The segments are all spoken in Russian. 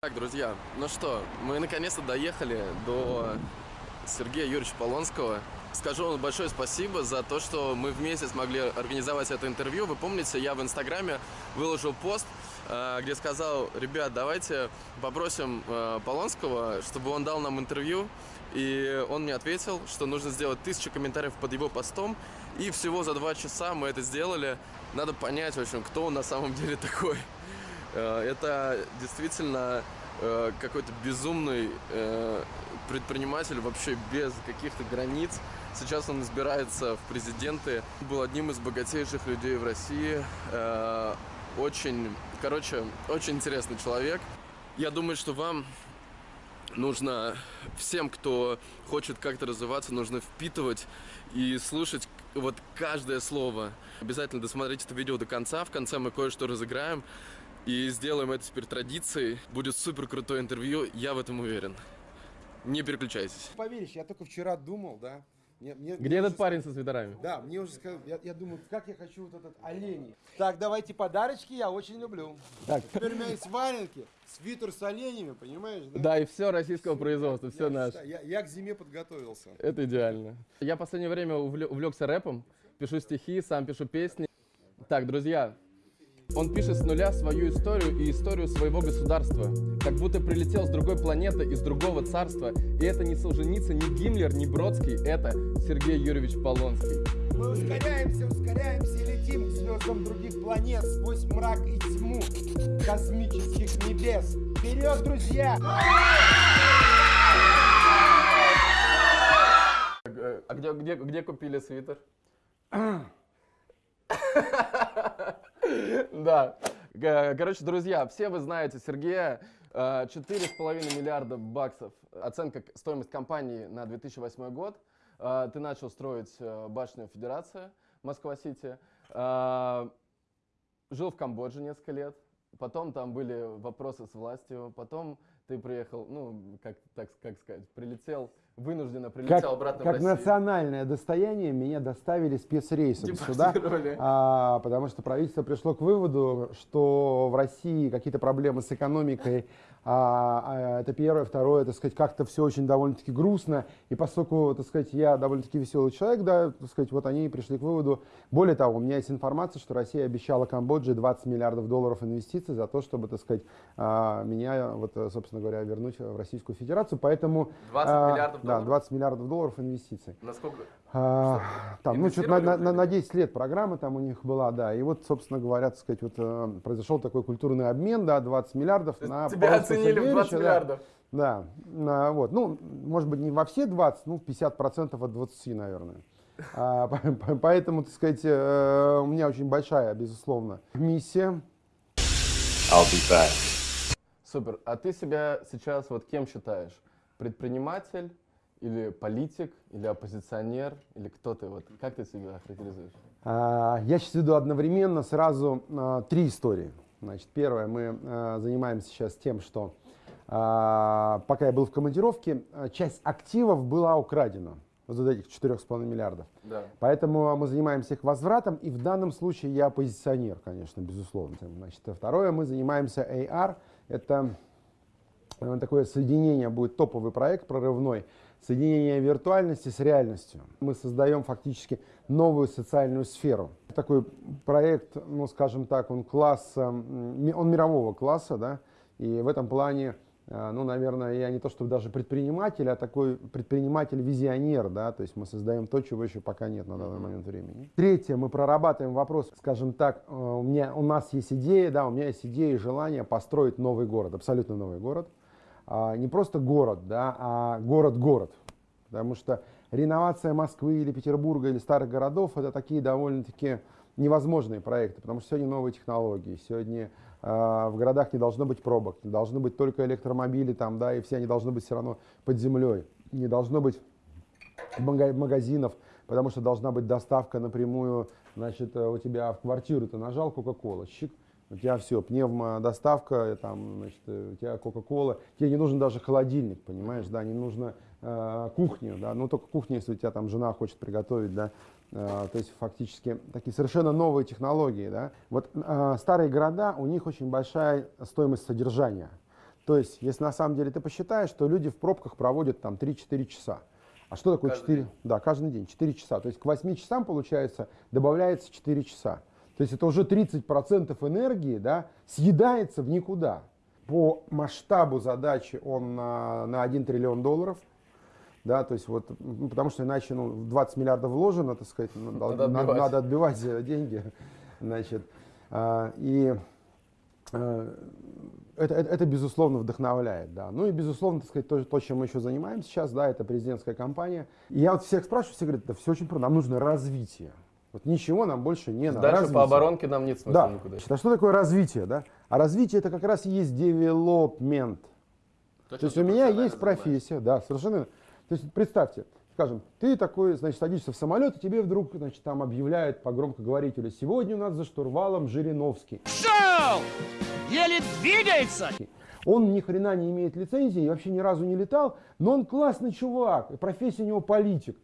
Так, друзья, ну что, мы наконец-то доехали до Сергея Юрьевича Полонского. Скажу вам большое спасибо за то, что мы вместе смогли организовать это интервью. Вы помните, я в Инстаграме выложил пост, э, где сказал, ребят, давайте попросим э, Полонского, чтобы он дал нам интервью. И он мне ответил, что нужно сделать тысячу комментариев под его постом. И всего за два часа мы это сделали. Надо понять, в общем, кто он на самом деле такой. Э, Это действительно э, какой-то безумный э, предприниматель вообще без каких-то границ. Сейчас он избирается в президенты. Был одним из богатейших людей в России. Очень, короче, очень интересный человек. Я думаю, что вам нужно всем, кто хочет как-то развиваться, нужно впитывать и слушать вот каждое слово. Обязательно досмотрите это видео до конца. В конце мы кое-что разыграем и сделаем это теперь традицией. Будет супер крутое интервью, я в этом уверен. Не переключайтесь. Поверишь, я только вчера думал, да. Мне, мне- Где мне этот уже парень со свитерами? Да, мне уже сказали, я, я думаю, как я хочу вот этот оленей. Так, давайте подарочки, я очень люблю. Так. Теперь у меня есть валенки, свитер с оленями, понимаешь, да? Да, и все российского производства, все Я наше. считаю, Я, я к зиме подготовился. Это идеально. Я в последнее время увле- увлекся рэпом, пишу стихи, сам пишу песни. Так, друзья, он пишет с нуля свою историю и историю своего государства. Как будто прилетел с другой планеты, из другого царства. И это не Солженицын, не Гиммлер, не Бродский, это Сергей Юрьевич Полонский. Мы ускоряемся, ускоряемся, летим к звездам других планет сквозь мрак и тьму космических небес. Вперед, друзья! А где, где, где купили свитер? Да. Короче, друзья, все вы знаете Сергея. Э, 4,5 миллиарда баксов. Оценка стоимость компании на 2008 год. Э, Ты начал строить э, башню Федерация Москва-Сити. Э, Жил в Камбодже несколько лет. Потом там были вопросы с властью. Потом ты приехал, ну, как, так, как сказать, прилетел, вынужденно прилетел Как, обратно в как Россию. национальное достояние меня доставили спецрейсом сюда, а, потому что правительство пришло к выводу, что в России какие-то проблемы с экономикой, а, а, это первое, второе, так сказать, как-то все очень довольно-таки грустно, и поскольку, так сказать, я довольно-таки веселый человек, да, так сказать, вот они пришли к выводу, более того, у меня есть информация, что Россия обещала Камбодже 20 миллиардов долларов инвестиций за то, чтобы, так сказать, а, меня, вот, собственно говоря, вернуть в Российскую Федерацию, поэтому... 20 а, миллиардов Да, долларов? 20 миллиардов долларов инвестиций. Насколько? А, там, ну, что-то на, на- на- на 10 лет программа там у них была, да. И вот, собственно говоря, так сказать, вот э, произошел такой культурный обмен, да, 20 миллиардов на Тебя оценили в 20 Сергеевича, да. миллиардов. Да, на- вот, ну, может быть, не во все 20, ну, 50% от 20, наверное. А, по- по- поэтому, так сказать, э, у меня очень большая, безусловно, миссия. I'll be back. Супер. А ты себя сейчас вот кем считаешь? Предприниматель или политик, или оппозиционер, или кто ты? Вот как ты себя характеризуешь? А, Я сейчас веду одновременно сразу а, три истории. Значит, первое, мы а, занимаемся сейчас тем, что а, пока я был в командировке, а, часть активов была украдена. Вот этих 4,5 миллиардов. Да. Поэтому мы занимаемся их возвратом, и в данном случае я оппозиционер, конечно, безусловно. Значит, а второе, мы занимаемся AR, это э, такое соединение, будет топовый проект прорывной, соединение виртуальности с реальностью. Мы создаем фактически новую социальную сферу. Такой проект, ну скажем так, он класса, он мирового класса, да, и в этом плане а, ну, наверное, я не то чтобы даже предприниматель, а такой предприниматель-визионер, да, то есть мы создаем то, чего еще пока нет на данный момент времени. Третье, мы прорабатываем вопрос, скажем так, э, у, меня, у нас есть идея, да, у меня есть идея и желание построить новый город, абсолютно новый город. А, не просто город, да, а город-город. Потому что реновация Москвы или Петербурга или старых городов это такие довольно-таки невозможные проекты, потому что сегодня новые технологии, сегодня э, в городах не должно быть пробок, не должны быть только электромобили там, да, и все они должны быть все равно под землей, не должно быть мага- магазинов, потому что должна быть доставка напрямую, значит, э, у тебя в квартиру ты нажал Кока-Кола, щик, у тебя все, пневмодоставка, э, там, значит, э, у тебя Кока-Кола, тебе не нужен даже холодильник, понимаешь, да, не нужно э, кухню, да, ну только кухня, если у тебя там жена хочет приготовить, да, э, то есть фактически такие совершенно новые технологии, да. Вот э, старые города, у них очень большая стоимость содержания. То есть, если на самом деле ты посчитаешь, то люди в пробках проводят там 3-4 часа. А что такое Каждый 4? день? Да, каждый день 4 часа. То есть к 8 часам, получается, добавляется 4 часа. То есть это уже 30% энергии да, съедается в никуда. По масштабу задачи он на, на 1 триллион долларов. Да, то есть вот, ну, потому что иначе ну, 20 миллиардов вложено, так сказать, ну, Надо надо, отбивать. надо отбивать деньги. Значит, а, и э, это, это, это, безусловно вдохновляет, да. Ну и безусловно, так сказать, то, то, чем мы еще занимаемся сейчас, да, это президентская кампания. И я вот всех спрашиваю, все говорят, да все очень просто, нам нужно развитие. Вот ничего нам больше не надо. Дальше развитие. по оборонке нам нет смысла Да. никуда. Значит, а что такое развитие, да? А развитие это как раз и есть development. То есть у меня есть профессия, да, совершенно. То есть представьте, скажем, ты такой, значит, садишься в самолет, и тебе вдруг, значит, там объявляют по громкоговорителю, сегодня у нас за штурвалом Жириновский. Шел! Еле двигается! Он ни хрена не имеет лицензии, и вообще ни разу не летал, но он классный чувак, и профессия у него политик.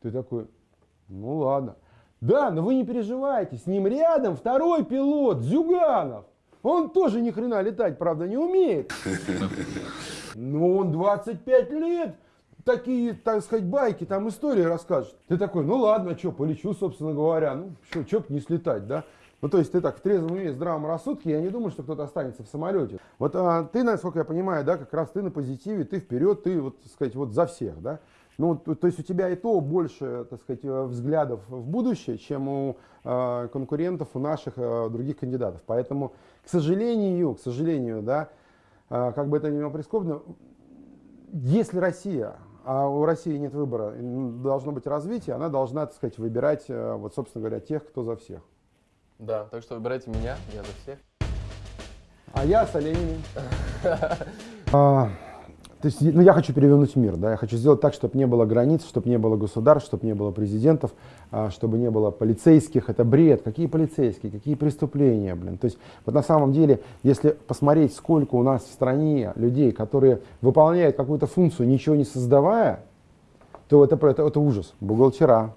Ты такой, ну ладно. Да, но вы не переживайте, с ним рядом второй пилот, Зюганов. Он тоже ни хрена летать, правда, не умеет. Но он 25 лет, такие, так сказать, байки, там истории расскажет. Ты такой, ну ладно, что, полечу, собственно говоря, ну что, б не слетать, да? Ну, то есть ты так в трезвом уме, здравом рассудке, я не думаю, что кто-то останется в самолете. Вот а, ты, насколько я понимаю, да, как раз ты на позитиве, ты вперед, ты, вот, так сказать, вот за всех, да? Ну, то, то есть у тебя и то больше, так сказать, э, взглядов в будущее, чем у э, конкурентов, у наших э, других кандидатов. Поэтому, к сожалению, к сожалению, да, э, как бы это ни было прискорбно, если Россия, а у России нет выбора, должно быть развитие, она должна, так сказать, выбирать, э, вот, собственно говоря, тех, кто за всех. Да, так что выбирайте меня, я за всех. А я с оленями. То есть, ну, я хочу перевернуть мир, да, я хочу сделать так, чтобы не было границ, чтобы не было государств, чтобы не было президентов, а, чтобы не было полицейских. Это бред. Какие полицейские, какие преступления, блин. То есть, вот на самом деле, если посмотреть, сколько у нас в стране людей, которые выполняют какую-то функцию, ничего не создавая, то это, это, это ужас. Бухгалтера,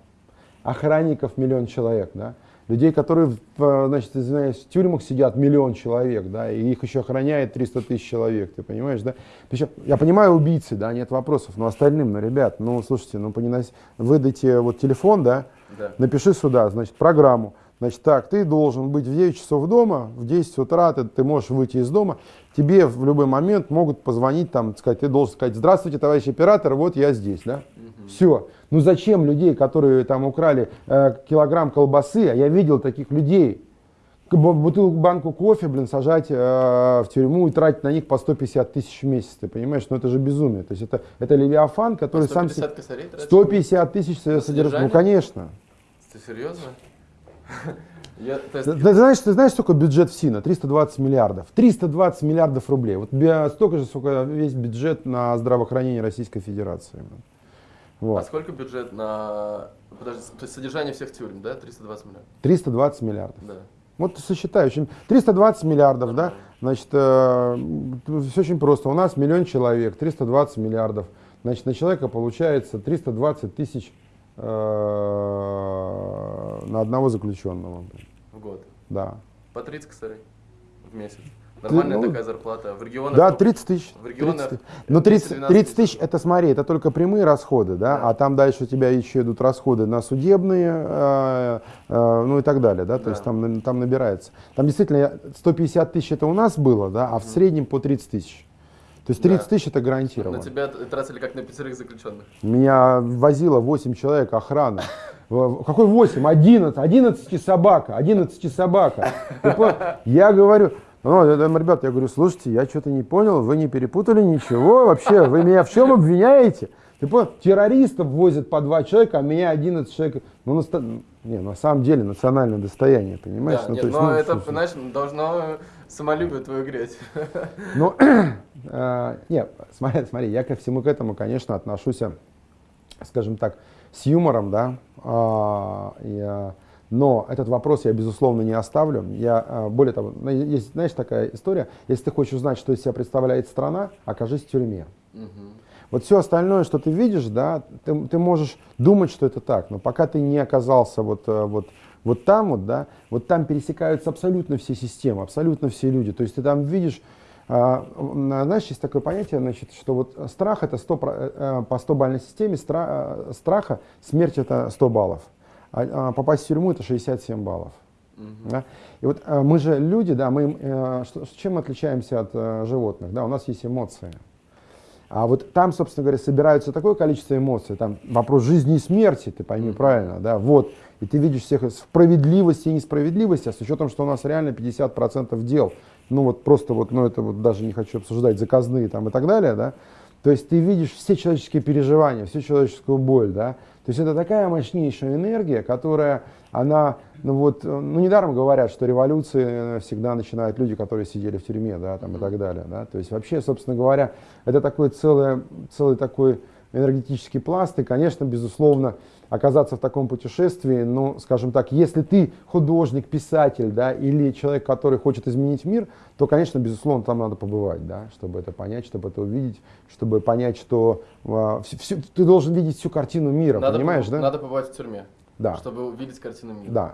охранников миллион человек, да, людей, которые, в, значит, извиняюсь, в тюрьмах сидят миллион человек, да, и их еще охраняет 300 тысяч человек, ты понимаешь, да? Причем, я понимаю убийцы, да, нет вопросов, но остальным, ну, ребят, ну, слушайте, ну, поненос... выдайте вот телефон, да, Да. напиши сюда, значит, программу, значит, так, ты должен быть в 9 часов дома, в 10 утра ты, ты можешь выйти из дома, тебе в любой момент могут позвонить, там, сказать, ты должен сказать, здравствуйте, товарищ оператор, вот я здесь, да, все. Ну зачем людей, которые там украли э, килограмм колбасы, а я видел таких людей, бутылку, банку кофе, блин, сажать э, в тюрьму и тратить на них по 150 тысяч в месяц, ты понимаешь, ну это же безумие, то есть это, это Левиафан, который сам... се- 150 косарей тратишь? 150 тысяч содержит, ну конечно. Ты серьезно? Я, есть, Ты, ты знаешь, ты знаешь, сколько бюджет в СИНа? 320 миллиардов. 320 миллиардов рублей. Вот столько же, сколько весь бюджет на здравоохранение Российской Федерации. блин. А Вот. сколько бюджет на... Подожди, то есть содержание всех тюрем, да? 320 миллионов? 320 миллиардов. Да. Вот сосчитай, очень 320 миллиардов, да? Значит, э, все очень просто. У нас миллион человек, 320 миллиардов. Значит, на человека получается 320 тысяч э, на одного заключенного. блин. В год. Да. По 30 косарей в месяц. Нормальная ну, такая зарплата. В регионах... Да, ну, 30 тысяч. В регионах 30 тысяч. Ну, 30, 10-12 30 тысяч, это смотри, это только прямые расходы, да, Да. а там дальше у тебя еще идут расходы на судебные, э, э, ну и так далее, да, то Да. есть там, там набирается. Там действительно 150 тысяч это у нас было, да, а в среднем по 30 тысяч. То есть 30 Да. тысяч это гарантированно. На тебя тратили как на пятерых заключенных. Меня возило 8 человек охрана. Какой 8? 11. 11 собака. 11 собака. Я говорю, ну, ребят, я говорю, слушайте, я что-то не понял, вы не перепутали ничего вообще, вы меня в чем обвиняете? Ты понял? Террористов возят по два человека, а меня 11 человек. Ну, наста- не, на самом деле национальное достояние, понимаешь? Да, Ну, нет, то есть, но ну, это, слушай. знаешь, должно самолюбие твое греть. Ну, э, не, смотри, смотри, я ко всему к этому, конечно, отношусь, скажем так, с юмором, да, а, но этот вопрос я, безусловно, не оставлю. Я, э, более того, ну, есть, знаешь, такая история, если ты хочешь узнать, что из себя представляет страна, окажись в тюрьме. Вот все остальное, что ты видишь, да, ты, ты можешь думать, что это так, но пока ты не оказался вот, э, вот, вот там, вот, да, вот там пересекаются абсолютно все системы, абсолютно все люди. То есть ты там видишь а, м, знаешь, есть такое понятие, значит, что вот страх это 100, про- э, э, по 100 бальной системе стра- э, страха, смерть это 100 баллов, а, а попасть в тюрьму это 67 баллов. Да? И вот э, мы же люди, да, мы, э, что- чем мы отличаемся от э, животных? Да, у нас есть эмоции. А вот там, собственно говоря, собираются такое количество эмоций, там вопрос жизни и смерти, ты пойми правильно, да, вот. И ты видишь всех справедливости и несправедливости, а с учетом, что у нас реально 50% дел, ну вот просто вот, ну это вот даже не хочу обсуждать, заказные там и так далее, да, то есть ты видишь все человеческие переживания, всю человеческую боль, да, то есть это такая мощнейшая энергия, которая, она, ну вот, э, ну недаром говорят, что революции э, всегда начинают люди, которые сидели в тюрьме, да, там и так далее, да, то есть вообще, собственно говоря, это такой целый, целый такой энергетический пласт, и, конечно, безусловно, оказаться в таком путешествии, ну, скажем так, если ты художник, писатель, да, или человек, который хочет изменить мир, то, конечно, безусловно, там надо побывать, да, чтобы это понять, чтобы это увидеть, чтобы понять, что а, всю- всю- ты должен видеть всю картину мира, Надо понимаешь, да? Надо побывать в тюрьме, Да, чтобы увидеть картину мира. да.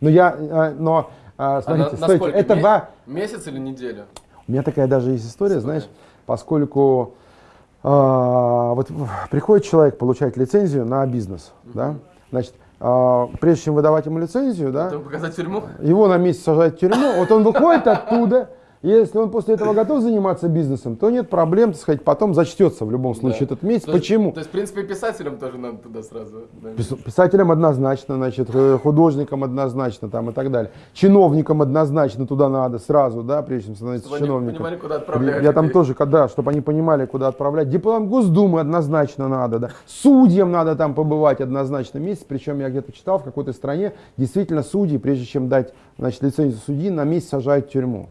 Но я, а, но, а, А смотрите, на- стойте, насколько? это во- Месяц или неделю? У меня такая даже есть история, История. знаешь, поскольку а, вот приходит человек получать лицензию на бизнес, да, значит, а, прежде чем выдавать ему лицензию, да, показать тюрьму? его на месяц сажают в тюрьму, вот он выходит оттуда, если он после этого готов заниматься бизнесом, то нет проблем, так сказать, потом зачтется в любом случае Да. этот месяц. То Почему? То есть, в принципе, писателям тоже надо туда сразу. Пис- Писателям однозначно, значит, э, художникам однозначно там и так далее. Чиновникам однозначно туда надо сразу, да, прежде чем становиться Чтобы они чиновником. понимали, куда отправляют Я там людей. тоже, когда, чтобы они понимали, куда отправлять. Депутатам Госдумы однозначно надо, да. Судьям надо там побывать однозначно месяц. Причем я где-то читал в какой-то стране, действительно судьи, прежде чем дать, значит, лицензию судьи, на месяц сажают в тюрьму.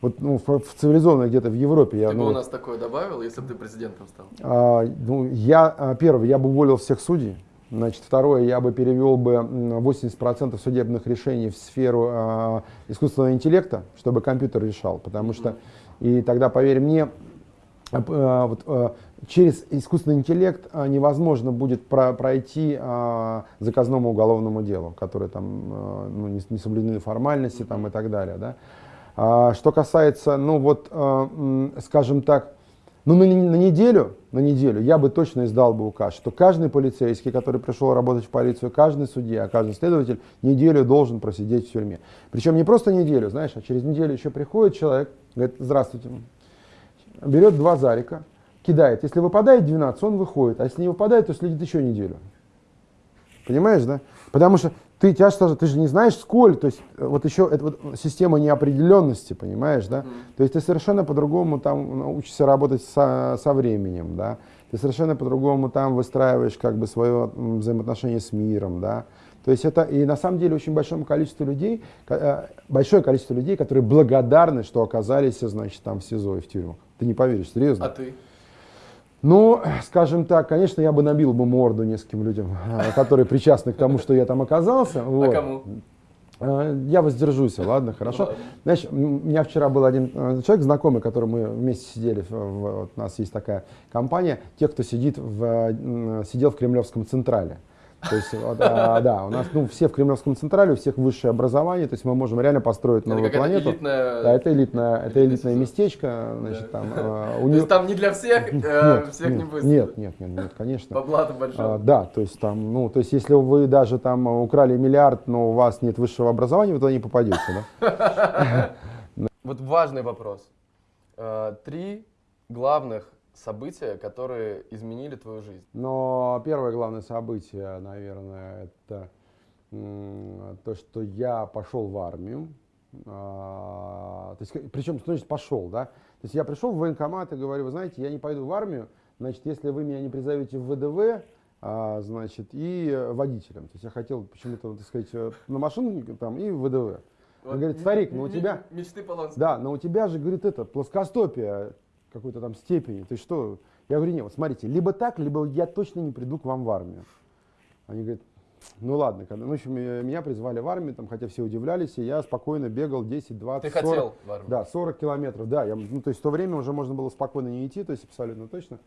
Вот ну, в, в цивилизованной где-то в Европе. Я, Ты бы ну, у вот, нас такое добавил, если бы ты президентом стал? а, ну, я, а, первое, я бы уволил всех судей. Значит, второе, я бы перевел бы м, 80% судебных решений в сферу а, искусственного интеллекта, чтобы компьютер решал. Потому что, и тогда, поверь мне, а, а, вот, а, через искусственный интеллект а, невозможно будет про- пройти а, заказному уголовному делу, которое там а, ну, не, не соблюдены формальности там, и так далее. Да? А, что касается, ну вот, м, скажем так, ну, на, на неделю, на неделю я бы точно издал бы указ, что каждый полицейский, который пришел работать в полицию, каждый судья, каждый следователь неделю должен просидеть в тюрьме. Причем не просто неделю, знаешь, а через неделю еще приходит человек, говорит, здравствуйте, берет два зарика, кидает. Если выпадает 12, он выходит, а если не выпадает, то следит еще неделю. Понимаешь, да? Потому что ты, тебя же, ты же не знаешь сколько, то есть э, вот еще это вот система неопределенности, понимаешь, да? То есть ты совершенно по-другому там учишься работать со, со временем, да? Ты совершенно по-другому там выстраиваешь как бы свое взаимоотношение с миром, да? То есть это и на самом деле очень большое количество людей, э, большое количество людей, которые благодарны, что оказались, значит, там в СИЗО и в тюрьмах. Ты не поверишь, серьезно. А ты? Ну, скажем так, конечно, я бы набил бы морду нескольким людям, э, которые причастны к тому, что я там оказался. А вот. кому? Э, Я воздержусь, ладно, хорошо. ладно. Знаешь, у меня вчера был один э, человек знакомый, который мы вместе сидели, вот у нас есть такая компания, те, кто сидит в, э, сидел в Кремлевском Централе. То есть, а, да, у нас ну, все в Кремлевском Централе, у всех высшее образование, то есть мы можем реально построить новую планету. элитная... Да, это элитное, это элитное местечко, значит, там, э, у То есть там не для всех, э, всех не будет. нет, нет, нет, нет, конечно. Бабла-то А, большого. да, то есть там, ну, то есть если вы даже там украли миллиард, но у вас нет высшего образования, вы туда не попадете, да? Вот важный вопрос. Э, Три главных события, которые изменили твою жизнь. Но первое главное событие, наверное, это то, что я пошел в армию. А, то есть, причем, что значит пошел, да? То есть я пришел в военкомат и говорю, вы знаете, я не пойду в армию, значит, если вы меня не призовете в ВДВ, а, значит, и водителем. То есть я хотел почему-то, так сказать, на машину там и в ВДВ. Он говорит, м- старик, ну у тебя, Мечты Полонского. да, но у тебя же, говорит, это, плоскостопие какой-то там степени. Ты что? Я говорю, нет, вот смотрите, либо так, либо я точно не приду к вам в армию. Они говорят, ну ладно, когда, ну, в общем, э, меня призвали в армию, там, хотя все удивлялись, и я спокойно бегал 10, 20, Ты 40. хотел в армию? Да, 40 километров, да. Я, ну, то есть в то время уже можно было спокойно не идти, то есть абсолютно точно.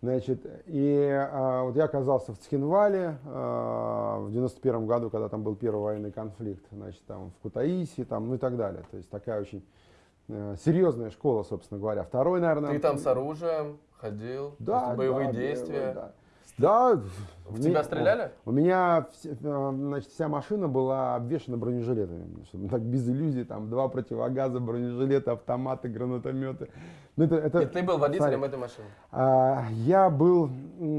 Значит, и а, вот я оказался в Цхинвале а, в 91 году, когда там был первый военный конфликт, значит, там в Кутаиси, там, ну и так далее. То есть такая очень серьезная школа, собственно говоря. Второй, наверное... Ты там с оружием ходил, Да, боевые да, действия. Да. Да. В тебя стреляли? У меня э, значит, вся машина была обвешана бронежилетами. Чтобы так без иллюзий, там два противогаза, бронежилеты, автоматы, гранатометы. Ну, это, это, И ты был водителем смотри, этой машины? а, я был,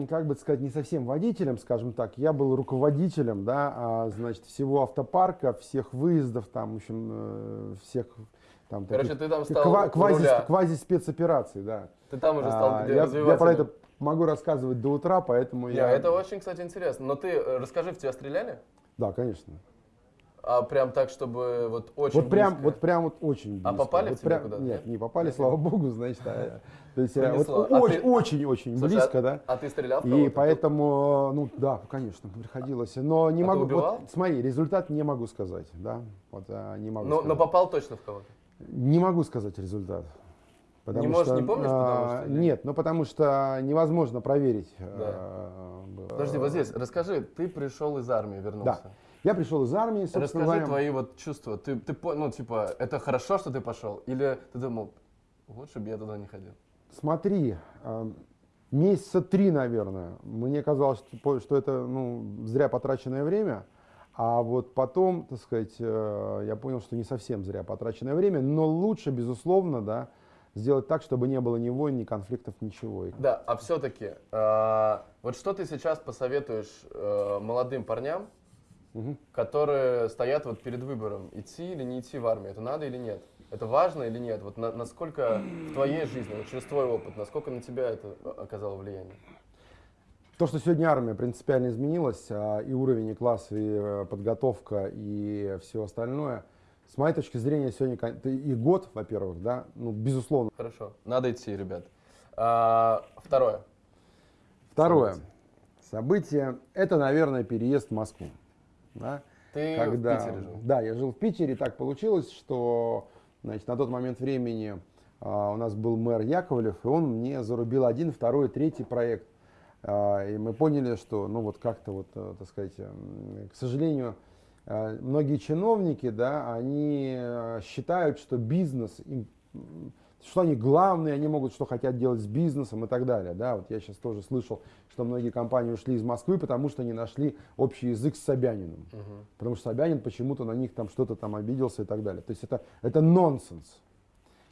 как бы сказать, не совсем водителем, скажем так, я был руководителем, да, а, значит, всего автопарка, всех выездов, там, в общем, э, всех там Короче, таких ты там стал ква- квази, квази спецопераций, да. Ты там уже стал А, я, я про это могу рассказывать до утра, поэтому Не, я... это очень, кстати, интересно. Но ты э, расскажи, в тебя стреляли? Да, конечно. А прям так, чтобы вот очень Вот прям, близко? вот прям вот очень близко. А попали вот в тебя прям- куда-то, Нет, не попали, слава богу, значит. а, то есть э, вот. А очень, ты- очень, очень Слушай, близко, а, да. А ты стрелял в И поэтому, ну да, конечно, приходилось. Но не А могу. Вот, смотри, результат не могу сказать, да. Вот а, не могу. Но, сказать. но попал точно в кого-то? Не могу сказать результат. Потому можешь, что, не помнишь, потому а, что или- Нет, ну потому что невозможно проверить. Да. а. Подожди, вот здесь, расскажи, ты пришел из армии, вернулся. Да. Я пришел из армии, собственно Расскажи говоря. твои вот чувства. Ты, ты, ну, типа, это хорошо, что ты пошел? Или ты думал, лучше бы я туда не ходил? Смотри, а, месяца три, наверное, мне казалось, что, что это ну, зря потраченное время. А вот потом, так сказать, э, я понял, что не совсем зря потраченное время, но лучше, безусловно, да, сделать так, чтобы не было ни войн, ни конфликтов, ничего. Да, а все-таки, вот что ты сейчас посоветуешь э, молодым парням, Мгм. которые стоят вот перед выбором, идти или не идти в армию, это надо или нет? Это важно или нет? Вот на- насколько в твоей жизни, вот через твой опыт, насколько на тебя это оказало влияние? То, что сегодня армия принципиально изменилась, а, и уровень, и класс, и э, подготовка, и все остальное, с моей точки зрения, сегодня и год, во-первых, да, ну, безусловно. Хорошо, надо идти, ребят. А, второе. Второе. Событие, это, наверное, переезд в Москву. Да? Ты Когда, в Питере жил? Да, я жил в Питере, так получилось, что значит, на тот момент времени а, у нас был мэр Яковлев, и он мне зарубил один, второй, третий проект. А, и мы поняли, что, ну вот как-то вот, э, так сказать, м, к сожалению, э, многие чиновники, да, они э, считают, что бизнес, им, что они главные, они могут, что хотят делать с бизнесом и так далее. Да. Вот я сейчас тоже слышал, что многие компании ушли из Москвы, потому что не нашли общий язык с Собяниным. Потому что Собянин почему-то на них там что-то там обиделся и так далее. То есть это, это нонсенс.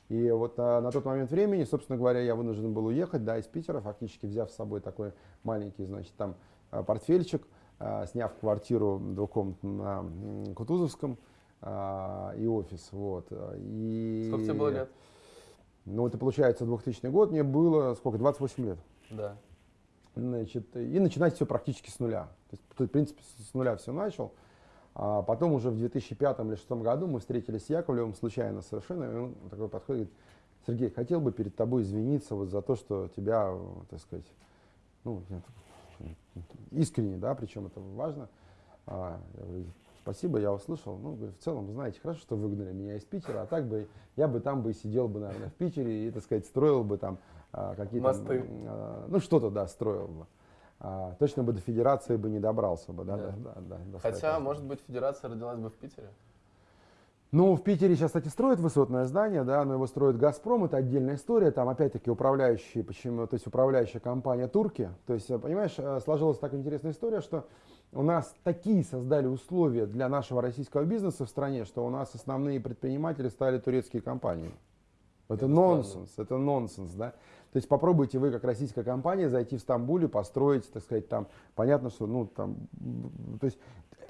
И вот а, на тот момент времени, собственно говоря, я вынужден был уехать, да, из Питера, фактически взяв с собой такой маленький, значит, там а, портфельчик, а, сняв квартиру двухкомнатную на Кутузовском а, и офис, вот. И, Сколько тебе было лет? Ну, это получается 2000 год, мне было сколько, 28 лет. Да. Значит, и начинать все практически с нуля. То есть, в принципе, с нуля все начал. А потом уже в 2005 или 2006 году мы встретились с Яковлевым случайно совершенно, и он такой подходит, говорит, Сергей, хотел бы перед тобой извиниться вот за то, что тебя, так сказать, ну, искренне, да, причем это важно. А, я говорю, спасибо, я услышал. Ну, в целом, знаете, хорошо, что выгнали меня из Питера, а так бы я бы там бы сидел бы, наверное, в Питере и, так сказать, строил бы там а, какие-то... Мосты. а, ну, что-то, да, строил бы. А, точно бы до федерации бы не добрался бы, да, Да. да, да, да, Хотя, может быть, федерация родилась бы в Питере? Ну, в Питере сейчас, кстати, строят высотное здание, да, но его строит «Газпром», это отдельная история, там опять-таки управляющие, почему, то есть управляющая компания «Турки», то есть, э, понимаешь, э, сложилась такая интересная история, что у нас такие создали условия для нашего российского бизнеса в стране, что у нас основные предприниматели стали турецкие компании. Это, Это нонсенс, это нонсенс, да. То есть попробуйте вы, как российская компания, зайти в Стамбуле, построить, так сказать, там, понятно, что, ну, там, то есть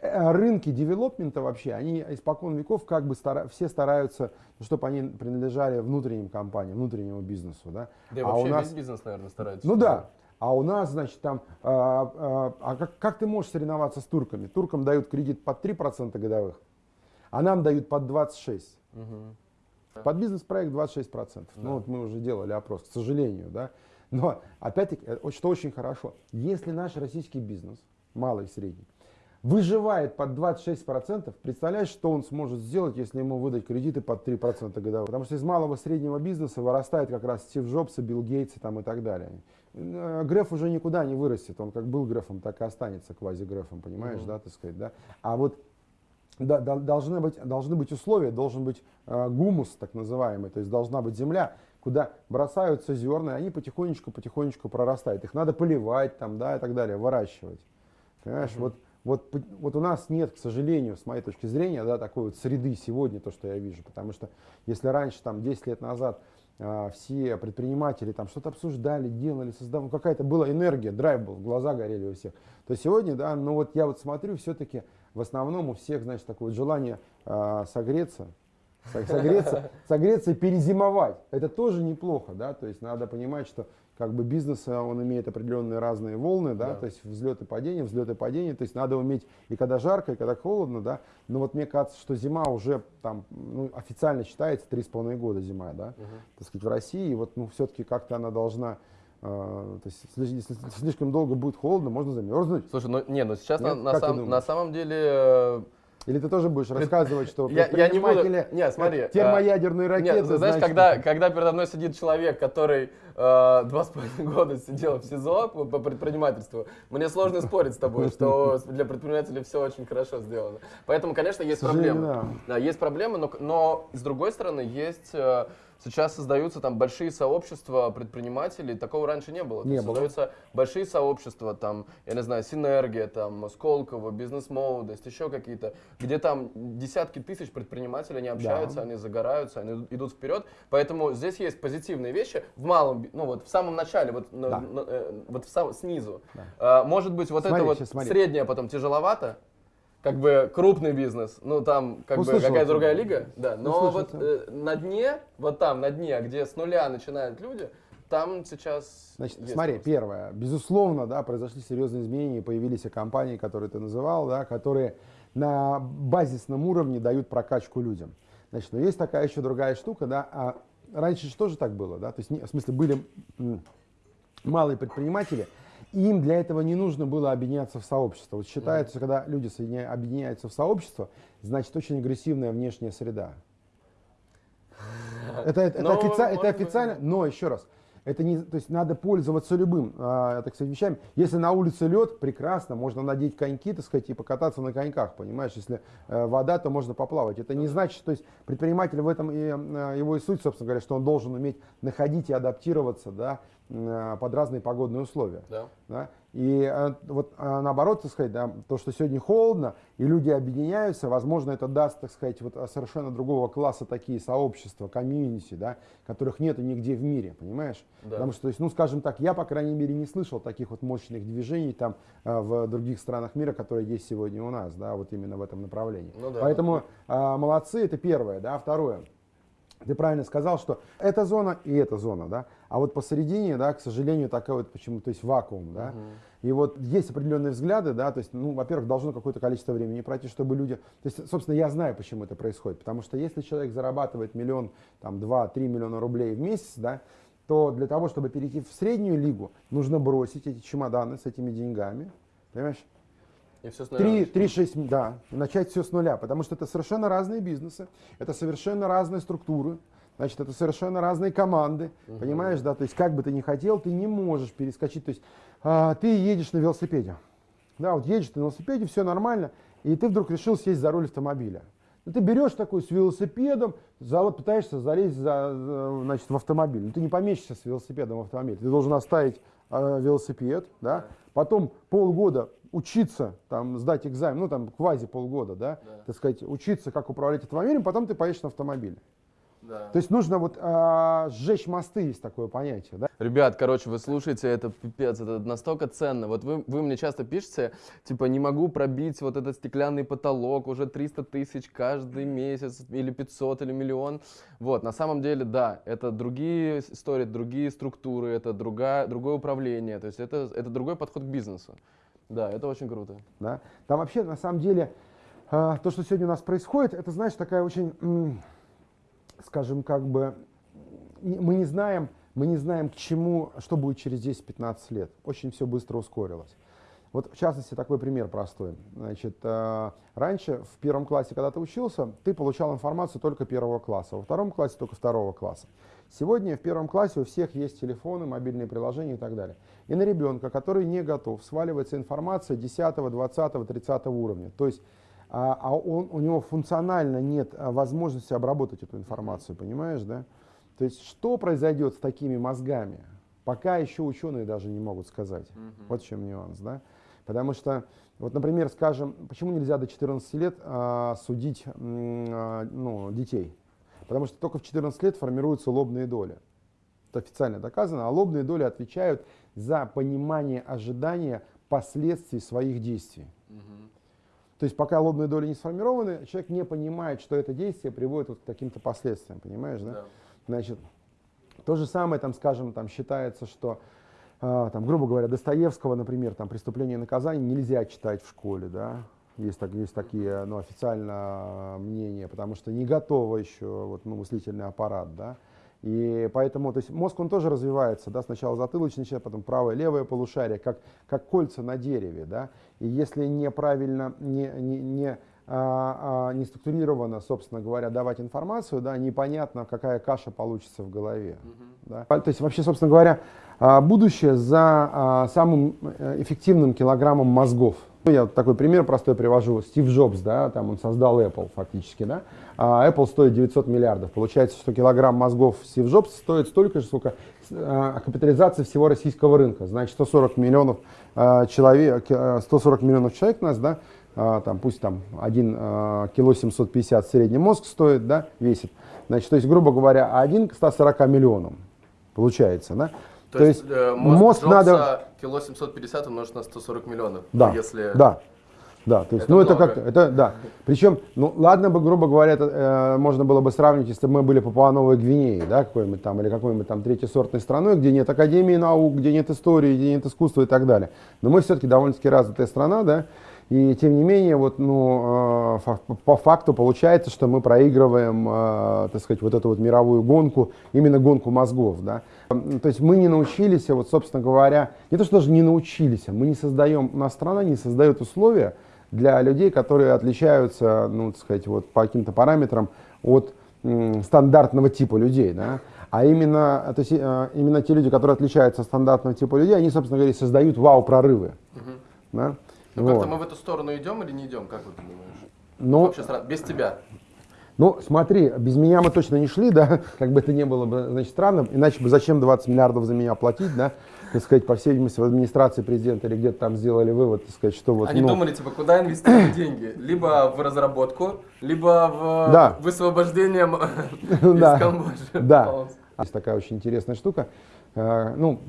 э, рынки девелопмента вообще, они испокон веков как бы стара- все стараются, чтобы они принадлежали внутренним компаниям, внутреннему бизнесу, да. Да и а вообще у нас, весь бизнес, наверное, старается. ну да, а у нас, значит, там, а, а, а как, как ты можешь соревноваться с турками? Туркам дают кредит под 3% годовых, а нам дают под 26%. Мгм. Под бизнес-проект 26%. Ну вот мы уже делали опрос, к сожалению, да. Но опять-таки, э, что очень хорошо, если наш российский бизнес, малый и средний, выживает под 26%, представляешь, что он сможет сделать, если ему выдать кредиты под 3% годовых? Потому что из малого и среднего бизнеса вырастает как раз Стив Джобс, и Билл Гейтс и там и так далее. Э, Греф уже никуда не вырастет, он как был Грефом, так и останется квази-Грефом, понимаешь, да, так сказать, да. А вот да, да, должны, быть, должны быть условия, должен быть э, гумус так называемый, то есть должна быть земля, куда бросаются зерна, и они потихонечку-потихонечку прорастают. Их надо поливать там, да, и так далее, выращивать. Понимаешь, вот, вот, вот у нас нет, к сожалению, с моей точки зрения, да, такой вот среды сегодня, то, что я вижу. Потому что если раньше, там, 10 лет назад, все предприниматели там что-то обсуждали, делали, создавали, какая-то была энергия, драйв был, глаза горели у всех, то сегодня, да, ну вот я вот смотрю, все-таки в основном у всех, значит, такое желание а, согреться, согреться, согреться и перезимовать. Это тоже неплохо, да, то есть надо понимать, что как бы бизнес, он имеет определенные разные волны, да, Да. то есть взлеты падения, взлеты падения, то есть надо уметь и когда жарко, и когда холодно, да, но вот мне кажется, что зима уже там, ну, официально считается 3,5 года зима, да, так сказать, в России, и вот, ну, все-таки как-то она должна, э, то есть, если, слишком долго будет холодно, можно замерзнуть. Слушай, ну не, ну сейчас на, Нет? на ты сам- на самом деле э, Или ты тоже будешь рассказывать, что Я- я не буду- предприниматели Не, смотри, как термоядерные а, ракеты, Нет, ты знаешь, значит, когда, когда передо мной сидит человек, который э, два с половиной года сидел в СИЗО по, по предпринимательству, мне сложно спорить с тобой, что для предпринимателей все очень хорошо сделано. Поэтому, конечно, есть проблемы. Да, есть проблемы, но, но с другой стороны, есть э, сейчас создаются там большие сообщества предпринимателей, такого раньше не было. Не было. Создаются большие сообщества, там, я не знаю, Синергия, там, Сколково, Бизнес-молодость, еще какие-то, где там десятки тысяч предпринимателей, они общаются, они загораются, они идут вперед. Поэтому здесь есть позитивные вещи в малом, ну вот в самом начале, вот, на- Да. на- э, вот в сам- снизу. А, может быть, вот Смотри, это вот смотри. среднее потом тяжеловато, как бы крупный бизнес, ну там как бы Услышал какая-то другая лига, да. Но Услышал вот э, на дне, вот там на дне, где с нуля начинают люди, там сейчас. Значит, смотри, рост. первое, безусловно, да, произошли серьезные изменения, появились и компании, которые ты называл, да, которые на базисном уровне дают прокачку людям. Значит, но есть такая еще другая штука, да, а раньше же тоже так было, да, то есть, не- в смысле, были малые предприниматели, и им для этого не нужно было объединяться в сообщество. Вот считается, когда люди объединяются в сообщество, значит, очень агрессивная внешняя среда. Это, это, Ну, это офици- это быть, официально, да. но еще раз, это не, то есть надо пользоваться любым, а, так сказать, вещами. Если на улице лед, прекрасно, можно надеть коньки, так сказать, и покататься на коньках, понимаешь? Если э, вода, то можно поплавать. Это не значит, то есть предприниматель в этом и э, его и суть, собственно говоря, что он должен уметь находить и адаптироваться, да, э, под разные погодные условия. Да. Да? И э, вот э, наоборот, так сказать, да, то, что сегодня холодно, и люди объединяются, возможно, это даст, так сказать, вот э, совершенно другого класса такие сообщества, комьюнити, да, которых нету нигде в мире, понимаешь? Да. Потому что, то есть, ну, скажем так, я, по крайней мере, не слышал таких вот мощных движений там э, в других странах мира, которые есть сегодня у нас, да, вот именно в этом направлении. Ну да. Поэтому э, молодцы, это первое, да, второе. Ты правильно сказал, что эта зона и эта зона, да, а вот посередине, да, к сожалению, такой вот почему, то есть вакуум, да, и вот есть определенные взгляды, да, то есть, ну, во-первых, должно какое-то количество времени пройти, чтобы люди, то есть, собственно, я знаю, почему это происходит, потому что если человек зарабатывает миллион, там, два, три миллиона рублей в месяц, да, то для того, чтобы перейти в среднюю лигу, нужно бросить эти чемоданы с этими деньгами, понимаешь? И все 3, 3, 6, да, начать все с нуля, потому что это совершенно разные бизнесы, это совершенно разные структуры, значит, это совершенно разные команды, понимаешь, да, то есть как бы ты ни хотел, ты не можешь перескочить, то есть а, ты едешь на велосипеде, да, вот едешь ты на велосипеде, все нормально, и ты вдруг решил сесть за руль автомобиля. Ну, ты берешь такой с велосипедом, зала- пытаешься залезть за, за, значит, в автомобиль. Но ты не помещишься с велосипедом в автомобиль. Ты должен оставить э, велосипед, да? Потом полгода учиться, там, сдать экзамен, ну там квази полгода, да? так сказать, учиться, как управлять автомобилем, потом ты поедешь на автомобиле. Да. То есть нужно вот а, сжечь мосты, есть такое понятие. Да? Ребят, короче, вы слушаете, это пипец, это настолько ценно. Вот вы, вы мне часто пишете, типа, не могу пробить вот этот стеклянный потолок, уже 300 тысяч каждый месяц, или 500, или миллион. Вот, на самом деле, да, это другие истории, другие структуры, это другая, другое управление, то есть это, это другой подход к бизнесу. Да, это очень круто. Да? Там вообще, на самом деле, а, то, что сегодня у нас происходит, это, знаешь, такая очень, скажем, как бы, мы не знаем, мы не знаем, к чему, что будет через 10-15 лет. Очень все быстро ускорилось. Вот, в частности, такой пример простой. Значит, э, раньше, в первом классе, когда ты учился, ты получал информацию только первого класса, во втором классе только второго класса. Сегодня в первом классе у всех есть телефоны, мобильные приложения и так далее. И на ребенка, который не готов, сваливается информация 10, 20, 30 уровня. То есть а, а он, у него функционально нет а, возможности обработать эту информацию, понимаешь, да? То есть что произойдет с такими мозгами, пока еще ученые даже не могут сказать. Вот в чем нюанс, да? Потому что, вот, например, скажем, почему нельзя до 14 лет а, судить а, ну, детей? Потому что только в 14 лет формируются лобные доли. Это официально доказано. А лобные доли отвечают за понимание ожидания последствий своих действий. То есть пока лобные доли не сформированы, человек не понимает, что это действие приводит вот к каким-то последствиям, понимаешь, да? Да. Значит, то же самое, там, скажем, там считается, что, а, там, грубо говоря, Достоевского, например, там, «Преступление и наказание» нельзя читать в школе, да? Есть, так, есть такие, ну, официально а, мнения, потому что не готово еще вот, ну, мыслительный аппарат, да? И поэтому, то есть мозг, он тоже развивается, да, сначала затылочный часть, потом правое, левое полушарие, как, как кольца на дереве, да, и если неправильно, не, не, не, а, а, не структурированно, собственно говоря, давать информацию, да, непонятно, какая каша получится в голове. Да. То есть вообще, собственно говоря, а, будущее за а, самым э, эффективным килограммом мозгов. Ну, Я такой пример простой привожу. Стив Джобс, да, там он создал Apple фактически, да. А Apple стоит 900 миллиардов. Получается, что килограмм мозгов Стив Джобс стоит столько же, сколько а, капитализация всего российского рынка. Значит, 140 миллионов а, человек, э, 140 миллионов человек у нас, да, а, там, пусть там 1 а, кило 750 средний мозг стоит, да, весит. Значит, то есть, грубо говоря, 1 к 140 миллионам получается, да. То, есть, э, мозг, мозг Джобса надо... кило 750 умножить на 140 миллионов. Да, Если... да, да, то есть, Это ну это много. как, это, да. Причем, ну ладно бы, грубо говоря, это, э, можно было бы сравнить, если бы мы были Папуа-Новой Гвинеей, да, какой-нибудь там, или какой-нибудь там третьесортной страной, где нет академии наук, где нет истории, где нет искусства и так далее. Но мы все-таки довольно-таки развитая страна, да, и тем не менее, вот, ну, э, фа- по факту получается, что мы проигрываем, э, так сказать, вот эту вот мировую гонку, именно гонку мозгов, да. То есть мы не научились, вот, собственно говоря, не то, что даже не научились, а мы не создаем, у нас страна не создает условия для людей, которые отличаются, ну, так сказать, вот по каким-то параметрам от м, стандартного типа людей, да. А именно, то есть, э, именно те люди, которые отличаются от стандартного типа людей, они, собственно говоря, создают вау-прорывы. Да? Ну, Вот. как-то мы в эту сторону идем или не идем, как вы думаешь? Ну, Вообще, без тебя. Ну, смотри, без меня мы точно не шли, да, как бы это не было бы, значит, странно, иначе бы зачем 20 миллиардов за меня платить, да, так сказать, по всей видимости, в администрации президента или где-то там сделали вывод, так сказать, что вот, Они ну, думали, типа, куда инвестировать деньги? Либо в разработку, либо в Да. высвобождение Да. из Камбоджи. Да. Полностью. Есть такая очень интересная штука. Э, Ну,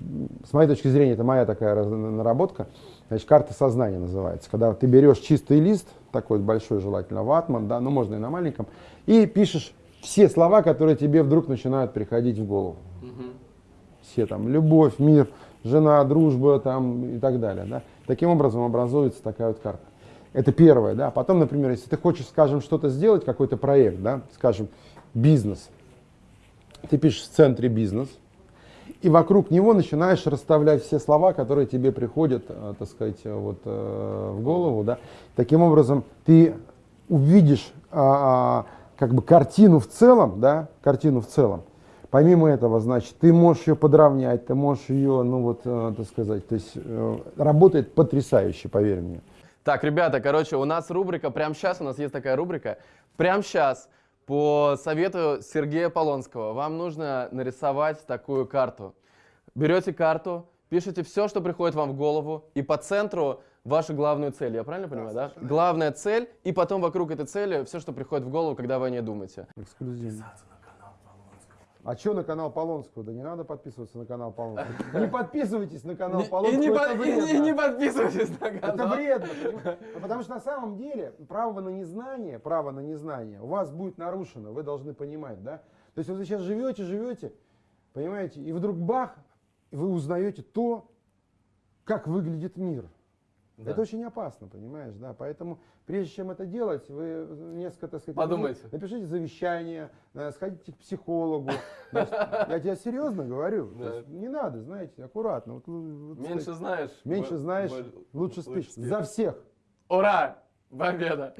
с моей точки зрения, это моя такая наработка. Значит, карта сознания называется. Когда ты берешь чистый лист, такой большой, желательно ватман, да, ну можно и на маленьком, и пишешь все слова, которые тебе вдруг начинают приходить в голову. Все там, любовь, мир, жена, дружба там и так далее. Да. Таким образом образуется такая вот карта. Это первое, да. Потом, например, если ты хочешь, скажем, что-то сделать, какой-то проект, да, скажем, бизнес, ты пишешь в центре бизнес, и вокруг него начинаешь расставлять все слова, которые тебе приходят, э, так сказать, э, вот, э, в голову. Да? Таким образом, ты увидишь а, а, как бы картину в целом, да, картину в целом. Помимо этого, значит, ты можешь ее подровнять, ты можешь ее, ну вот, так сказать, то есть работает потрясающе, поверь мне. Так, ребята, короче, у нас рубрика, прямо сейчас у нас есть такая рубрика. Прямо сейчас, по совету Сергея Полонского, вам нужно нарисовать такую карту. Берете карту, пишите все, что приходит вам в голову, и по центру вашу главную цель. Я правильно понимаю, да? Главная цель, и потом вокруг этой цели все, что приходит в голову, когда вы о ней думаете. Эксклюзивно. А что на канал Полонского? Да не надо подписываться на канал Полонского. Не подписывайтесь на канал Полонского. И не, это по- и вредно. не- и не подписывайтесь на Это канал. вредно, понимаете? Ну, Потому что на самом деле право на незнание, право на незнание у вас будет нарушено, вы должны понимать, да? То есть вот вы сейчас живете, живете, понимаете, и вдруг бах, вы узнаете то, как выглядит мир. Да. Это очень опасно, понимаешь, да? Поэтому прежде чем это делать, вы несколько, так сказать, Подумайте. напишите, завещание, э, сходите к психологу. Значит, я тебе серьезно говорю. То Да. есть не надо, знаете, аккуратно. Вот, вот, Меньше сказать, знаешь. меньше знаешь, лучше спишь. За всех. Ура! Победа!